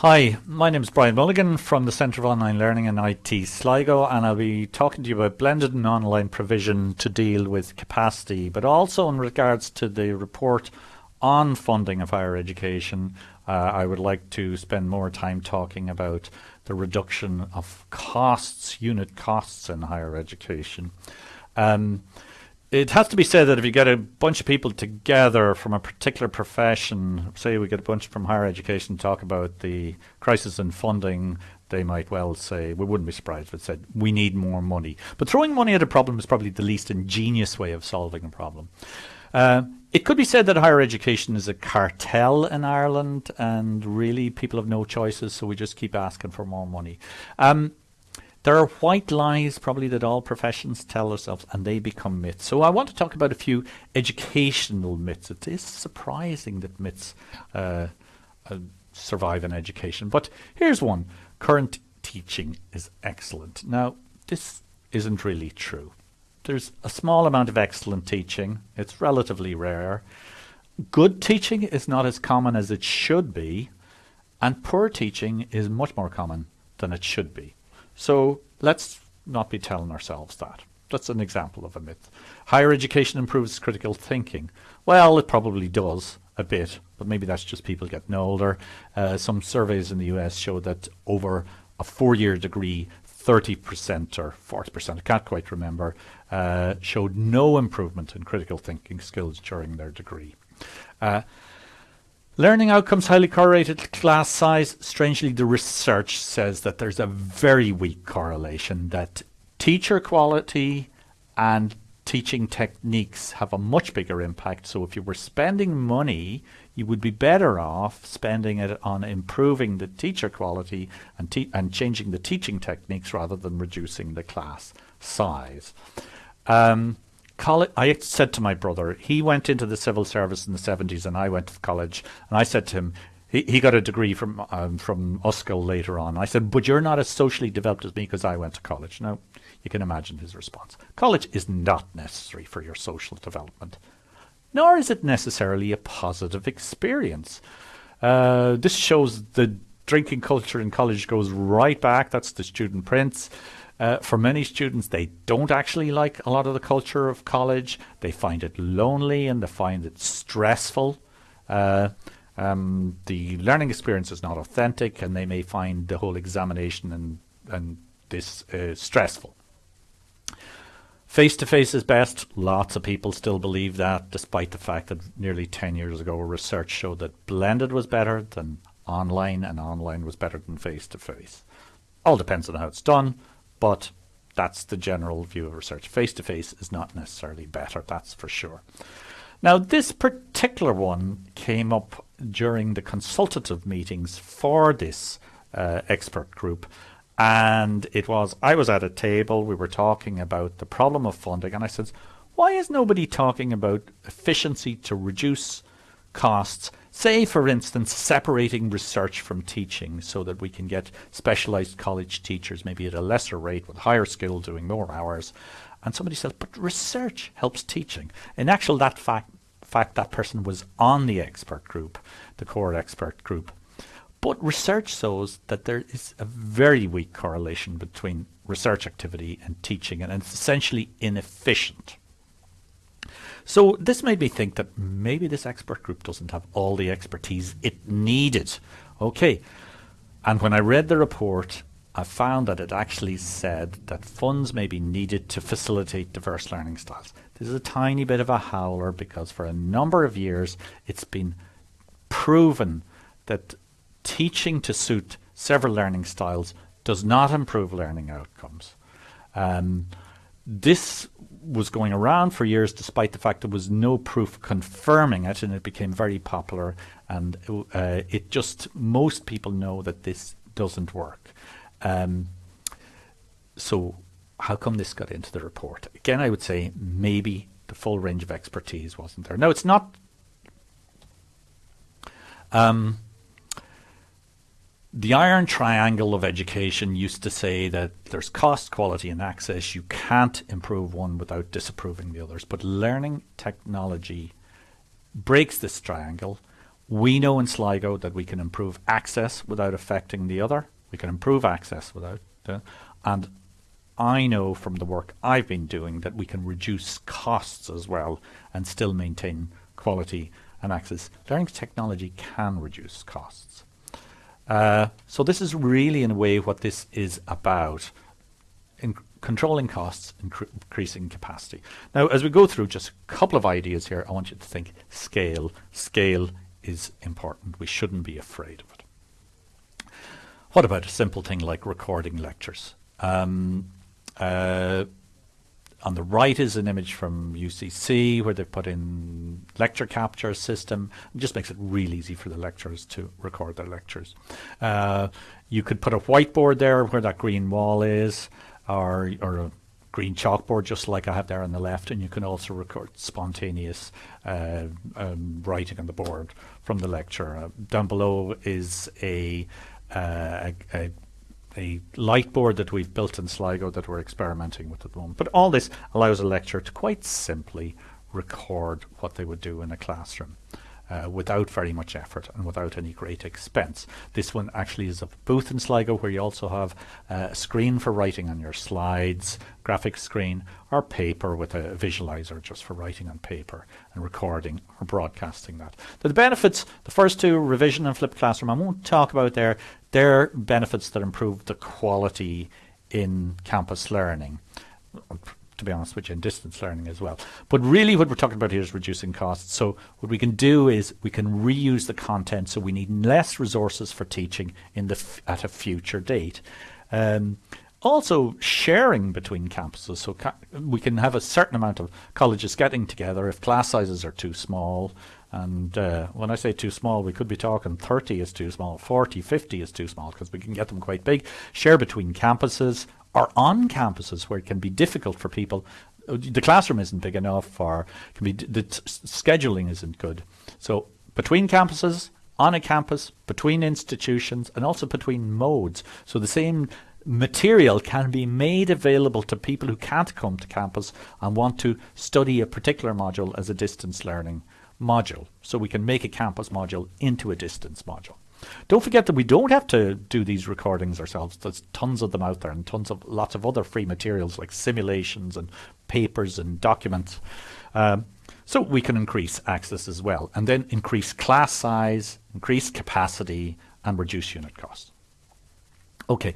Hi, my name is Brian Mulligan from the Centre of Online Learning and IT Sligo and I'll be talking to you about blended and online provision to deal with capacity but also in regards to the report on funding of higher education uh, I would like to spend more time talking about the reduction of costs, unit costs in higher education. Um, it has to be said that if you get a bunch of people together from a particular profession, say we get a bunch from higher education talk about the crisis in funding, they might well say, we wouldn't be surprised if it said, we need more money. But throwing money at a problem is probably the least ingenious way of solving a problem. Uh, it could be said that higher education is a cartel in Ireland and really people have no choices, so we just keep asking for more money. Um, there are white lies probably that all professions tell ourselves and they become myths. So I want to talk about a few educational myths. It is surprising that myths uh, uh, survive in education. But here's one. Current teaching is excellent. Now, this isn't really true. There's a small amount of excellent teaching. It's relatively rare. Good teaching is not as common as it should be. And poor teaching is much more common than it should be. So let's not be telling ourselves that. That's an example of a myth. Higher education improves critical thinking. Well, it probably does a bit, but maybe that's just people getting older. Uh, some surveys in the US show that over a four-year degree, 30% or 40%, I can't quite remember, uh, showed no improvement in critical thinking skills during their degree. Uh, Learning outcomes highly correlated to class size. Strangely, the research says that there's a very weak correlation that teacher quality and teaching techniques have a much bigger impact. So if you were spending money, you would be better off spending it on improving the teacher quality and, te and changing the teaching techniques rather than reducing the class size. Um, college, I said to my brother, he went into the civil service in the 70s and I went to college. And I said to him, he, he got a degree from um, from Uskall later on. I said, but you're not as socially developed as me because I went to college. Now, you can imagine his response. College is not necessary for your social development, nor is it necessarily a positive experience. Uh, this shows the drinking culture in college goes right back. That's the Student Prince. Uh, for many students, they don't actually like a lot of the culture of college. They find it lonely and they find it stressful. Uh, um, the learning experience is not authentic and they may find the whole examination and, and this uh, stressful. Face-to-face -face is best. Lots of people still believe that, despite the fact that nearly 10 years ago research showed that blended was better than online and online was better than face-to-face. -face. All depends on how it's done, but that's the general view of research. Face-to-face -face is not necessarily better, that's for sure. Now, this particular one came up during the consultative meetings for this uh, expert group. And it was, I was at a table, we were talking about the problem of funding, and I said, why is nobody talking about efficiency to reduce costs Say, for instance, separating research from teaching so that we can get specialized college teachers, maybe at a lesser rate with higher skill doing more hours. And somebody says, but research helps teaching. In actual that fact, fact, that person was on the expert group, the core expert group. But research shows that there is a very weak correlation between research activity and teaching, and it's essentially inefficient. So this made me think that maybe this expert group doesn't have all the expertise it needed. Okay, and when I read the report, I found that it actually said that funds may be needed to facilitate diverse learning styles. This is a tiny bit of a howler because for a number of years it's been proven that teaching to suit several learning styles does not improve learning outcomes. Um, this was going around for years despite the fact there was no proof confirming it and it became very popular and uh, it just most people know that this doesn't work. Um, so how come this got into the report? Again I would say maybe the full range of expertise wasn't there. Now it's not um, the iron triangle of education used to say that there's cost, quality, and access. You can't improve one without disapproving the others. But learning technology breaks this triangle. We know in Sligo that we can improve access without affecting the other. We can improve access without, uh, and I know from the work I've been doing that we can reduce costs as well and still maintain quality and access. Learning technology can reduce costs. Uh, so this is really in a way what this is about. In controlling costs, increasing capacity. Now, as we go through just a couple of ideas here, I want you to think scale. Scale is important. We shouldn't be afraid of it. What about a simple thing like recording lectures? Um, uh, on the right is an image from UCC where they've put in lecture capture system. It just makes it really easy for the lecturers to record their lectures. Uh, you could put a whiteboard there where that green wall is or, or a green chalkboard just like I have there on the left and you can also record spontaneous uh, um, writing on the board from the lecture. Uh, down below is a, uh, a, a a light board that we've built in Sligo that we're experimenting with at the moment. But all this allows a lecturer to quite simply record what they would do in a classroom uh, without very much effort and without any great expense. This one actually is a booth in Sligo where you also have a screen for writing on your slides, graphic screen, or paper with a visualizer just for writing on paper and recording or broadcasting that. So The benefits, the first two, revision and flipped classroom, I won't talk about there. They're benefits that improve the quality in campus learning to be honest with you, in distance learning as well. But really what we're talking about here is reducing costs. So what we can do is we can reuse the content so we need less resources for teaching in the at a future date. Um, also sharing between campuses so we can have a certain amount of colleges getting together if class sizes are too small and uh, when I say too small we could be talking 30 is too small 40 50 is too small because we can get them quite big share between campuses or on campuses where it can be difficult for people. The classroom isn't big enough, or can be the scheduling isn't good. So between campuses, on a campus, between institutions, and also between modes. So the same material can be made available to people who can't come to campus and want to study a particular module as a distance learning module. So we can make a campus module into a distance module. Don't forget that we don't have to do these recordings ourselves. There's tons of them out there and tons of lots of other free materials like simulations and papers and documents. Um, so we can increase access as well and then increase class size, increase capacity and reduce unit cost. Okay,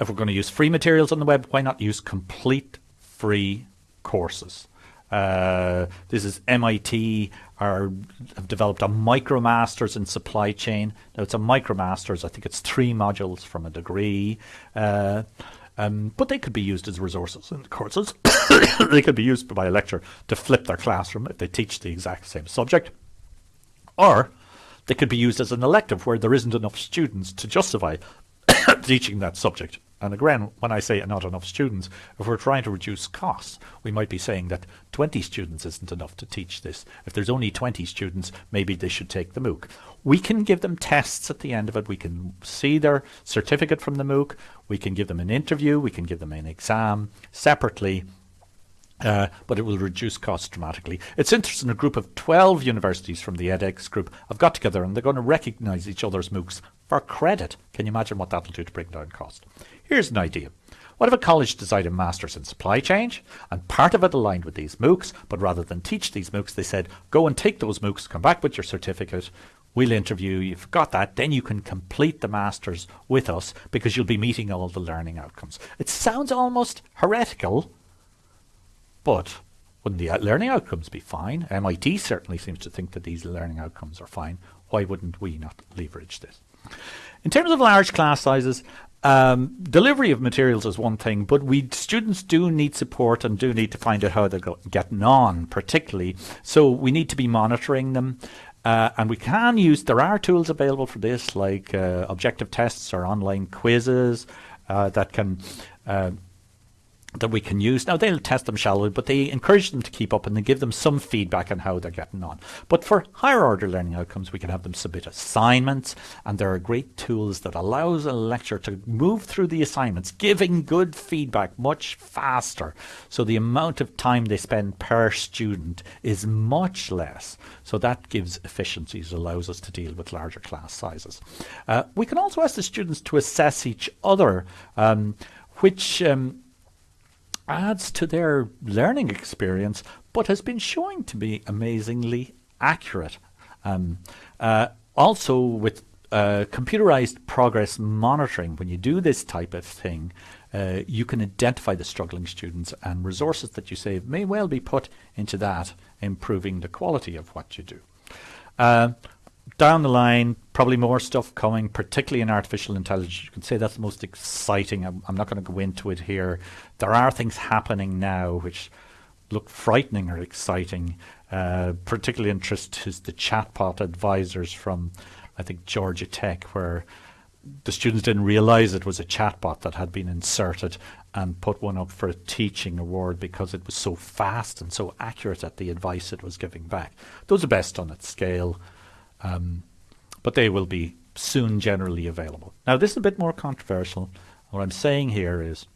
if we're going to use free materials on the web, why not use complete free courses? Uh, this is MIT are have developed a micromasters in supply chain. Now it's a micromasters. I think it's three modules from a degree. Uh, um, but they could be used as resources in courses. they could be used by a lecturer to flip their classroom if they teach the exact same subject. Or they could be used as an elective where there isn't enough students to justify teaching that subject. And again, when I say not enough students, if we're trying to reduce costs, we might be saying that 20 students isn't enough to teach this. If there's only 20 students, maybe they should take the MOOC. We can give them tests at the end of it. We can see their certificate from the MOOC. We can give them an interview. We can give them an exam separately. Uh, but it will reduce costs dramatically. It's interesting, a group of 12 universities from the edX group have got together and they're going to recognise each other's MOOCs for credit. Can you imagine what that'll do to bring down cost? Here's an idea. What if a college decided a master's in supply chain and part of it aligned with these MOOCs, but rather than teach these MOOCs, they said, go and take those MOOCs, come back with your certificate, we'll interview you, you've got that, then you can complete the master's with us because you'll be meeting all the learning outcomes. It sounds almost heretical, but wouldn't the learning outcomes be fine? MIT certainly seems to think that these learning outcomes are fine. Why wouldn't we not leverage this? In terms of large class sizes, um, delivery of materials is one thing, but we students do need support and do need to find out how they're getting on, particularly. So we need to be monitoring them. Uh, and we can use, there are tools available for this, like uh, objective tests or online quizzes uh, that can uh, that we can use. Now they'll test them shallowly, but they encourage them to keep up and they give them some feedback on how they're getting on. But for higher order learning outcomes, we can have them submit assignments and there are great tools that allows a lecturer to move through the assignments, giving good feedback much faster. So the amount of time they spend per student is much less. So that gives efficiencies, allows us to deal with larger class sizes. Uh, we can also ask the students to assess each other, um, which um, adds to their learning experience, but has been showing to be amazingly accurate. Um, uh, also, with uh, computerized progress monitoring, when you do this type of thing, uh, you can identify the struggling students and resources that you save may well be put into that, improving the quality of what you do. Down the line, probably more stuff coming, particularly in artificial intelligence. You can say that's the most exciting. I'm, I'm not going to go into it here. There are things happening now which look frightening or exciting. Uh, particularly interest is the chatbot advisors from, I think, Georgia Tech, where the students didn't realize it was a chatbot that had been inserted and put one up for a teaching award because it was so fast and so accurate at the advice it was giving back. Those are best on at scale. Um, but they will be soon generally available. Now, this is a bit more controversial. What I'm saying here is,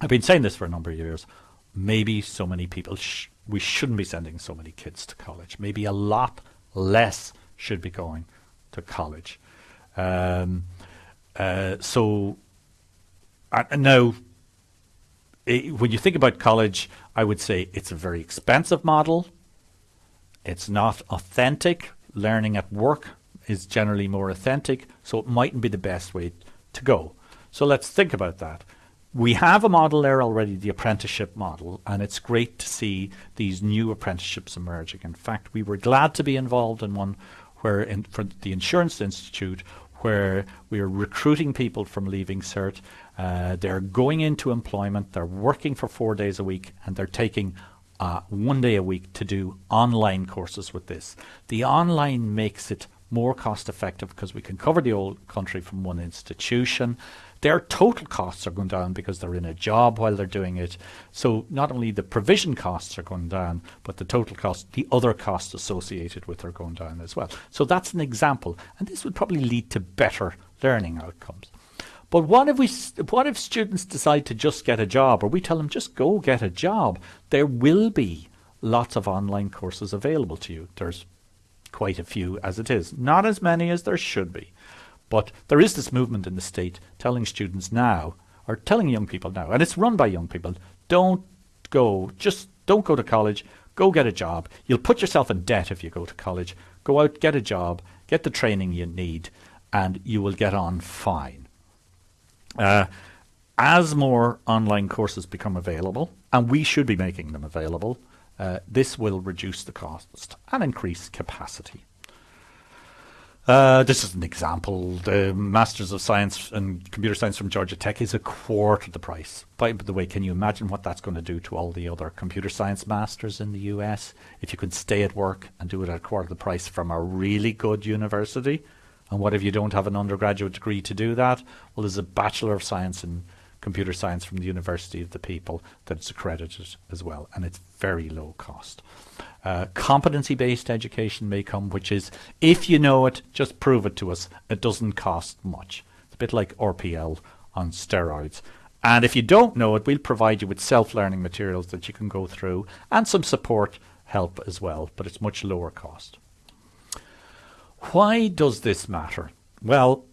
I've been saying this for a number of years. Maybe so many people, sh we shouldn't be sending so many kids to college. Maybe a lot less should be going to college. Um, uh, so, uh, now, it, when you think about college, I would say it's a very expensive model. It's not authentic learning at work is generally more authentic, so it mightn't be the best way to go. So let's think about that. We have a model there already, the apprenticeship model, and it's great to see these new apprenticeships emerging. In fact, we were glad to be involved in one where in, for the Insurance Institute, where we are recruiting people from leaving cert. Uh, they're going into employment, they're working for four days a week, and they're taking uh, one day a week to do online courses with this. The online makes it more cost effective because we can cover the whole country from one institution. Their total costs are going down because they're in a job while they're doing it. So not only the provision costs are going down, but the total cost, the other costs associated with are going down as well. So that's an example. And this would probably lead to better learning outcomes. But what if we, what if students decide to just get a job, or we tell them just go get a job? There will be lots of online courses available to you. There's quite a few as it is, not as many as there should be. But there is this movement in the state telling students now, or telling young people now, and it's run by young people, don't go, just don't go to college, go get a job. You'll put yourself in debt if you go to college. Go out, get a job, get the training you need, and you will get on fine. Uh, as more online courses become available, and we should be making them available, uh, this will reduce the cost and increase capacity. Uh, this is an example. The Masters of Science and Computer Science from Georgia Tech is a quarter the price. By the way, can you imagine what that's going to do to all the other computer science masters in the US? If you could stay at work and do it at a quarter the price from a really good university, and what if you don't have an undergraduate degree to do that? Well, there's a Bachelor of Science in Computer Science from the University of the People that's accredited as well, and it's very low cost. Uh, competency-based education may come, which is, if you know it, just prove it to us. It doesn't cost much. It's a bit like RPL on steroids. And if you don't know it, we'll provide you with self-learning materials that you can go through and some support help as well, but it's much lower cost. Why does this matter? Well,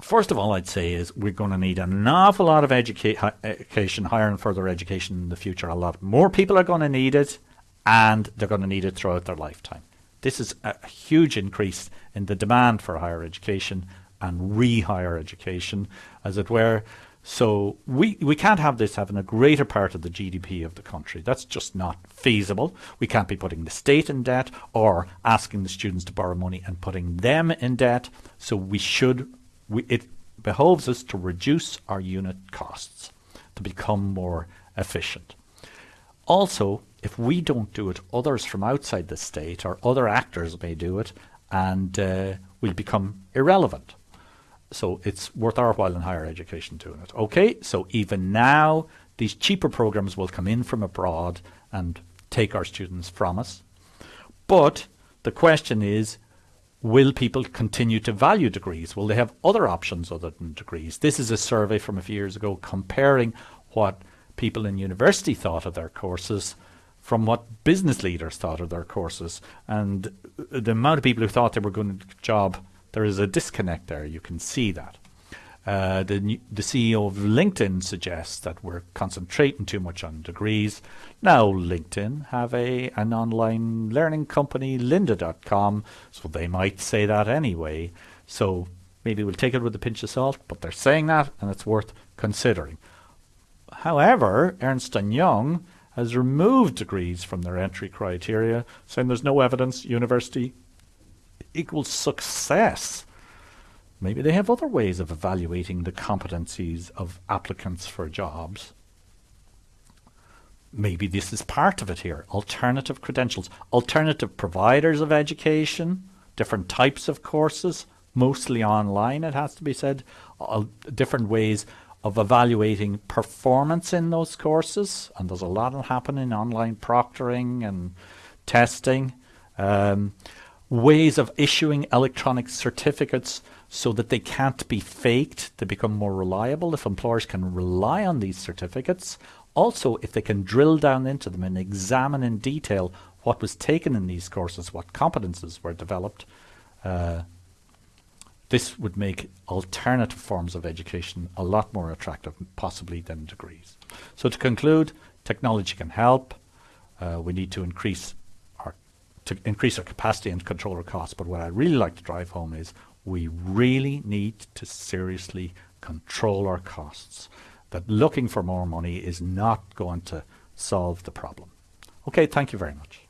first of all, I'd say is we're going to need an awful lot of educa education, higher and further education in the future. A lot more people are going to need it, and they're going to need it throughout their lifetime. This is a huge increase in the demand for higher education and re-higher education, as it were. So we, we can't have this having a greater part of the GDP of the country. That's just not feasible. We can't be putting the state in debt or asking the students to borrow money and putting them in debt. So we should, we, it behoves us to reduce our unit costs to become more efficient. Also, if we don't do it, others from outside the state or other actors may do it and uh, become irrelevant. So it's worth our while in higher education doing it. Okay, so even now, these cheaper programs will come in from abroad and take our students from us. But the question is, will people continue to value degrees? Will they have other options other than degrees? This is a survey from a few years ago comparing what people in university thought of their courses from what business leaders thought of their courses. And the amount of people who thought they were going to job, there is a disconnect there. You can see that. Uh, the, the CEO of LinkedIn suggests that we're concentrating too much on degrees. Now, LinkedIn have a an online learning company, lynda.com, so they might say that anyway. So maybe we'll take it with a pinch of salt, but they're saying that, and it's worth considering. However, Ernst & Young has removed degrees from their entry criteria, saying there's no evidence university equals success. Maybe they have other ways of evaluating the competencies of applicants for jobs. Maybe this is part of it here. Alternative credentials, alternative providers of education, different types of courses, mostly online, it has to be said, different ways of evaluating performance in those courses. And there's a lot happening online proctoring and testing. Um, ways of issuing electronic certificates so that they can't be faked, they become more reliable if employers can rely on these certificates. Also, if they can drill down into them and examine in detail what was taken in these courses, what competences were developed, uh, this would make alternative forms of education a lot more attractive, possibly than degrees. So to conclude, technology can help. Uh, we need to increase to increase our capacity and control our costs. But what I really like to drive home is we really need to seriously control our costs. That looking for more money is not going to solve the problem. Okay, thank you very much.